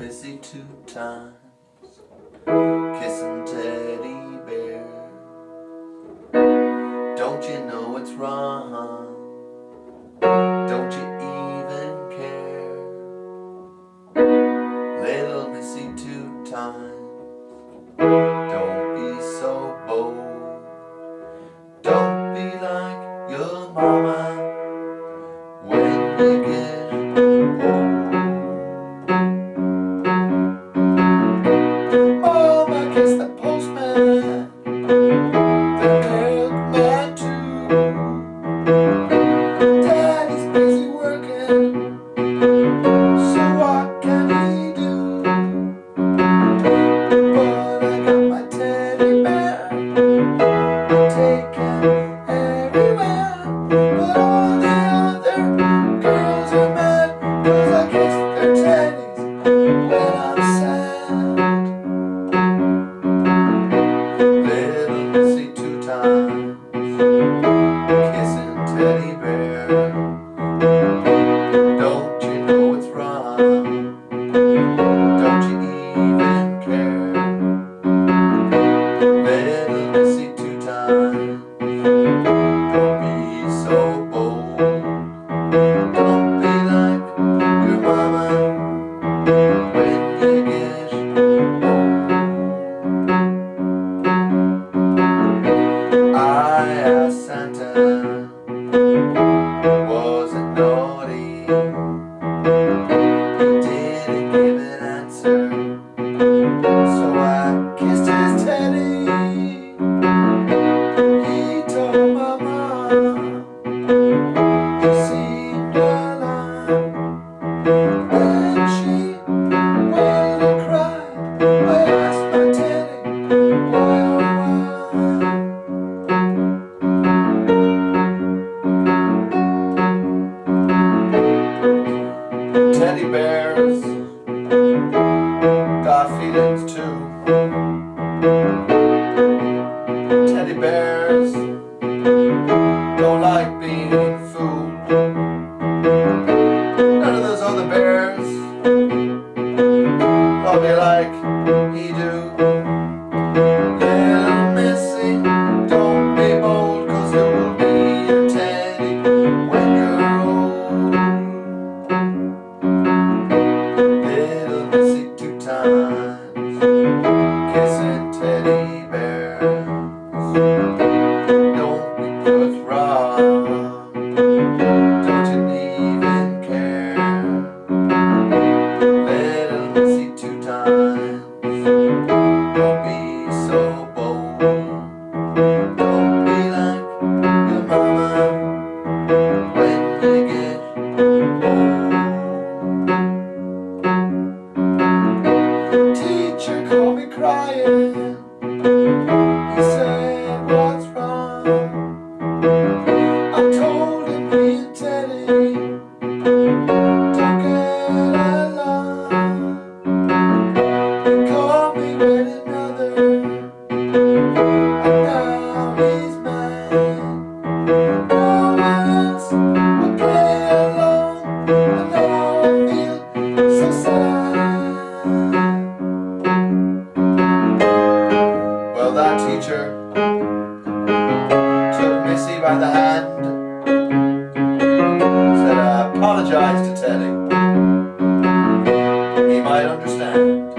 busy two times. Kissing teddy bears. Don't you know it's wrong? Don't you even care? Little missy two times. Don't be so bold. Don't be like your mama. Okay. Música teddy bears. Don't be so bold. Don't be like your mama when you get old. Teacher me crying. He said, What's wrong? hand. Said I apologize to Teddy. He might understand.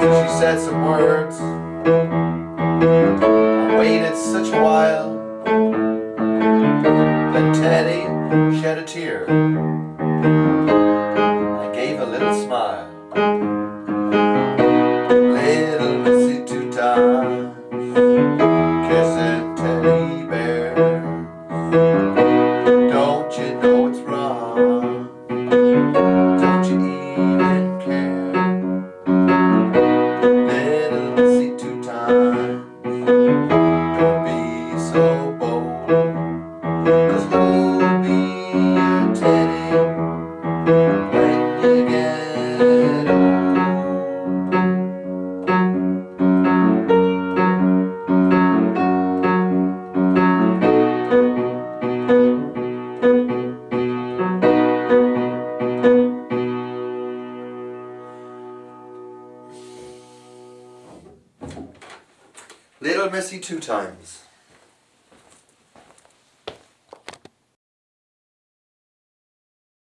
So she said some words. I waited such a while. Then Teddy shed a tear. Little Missy two times.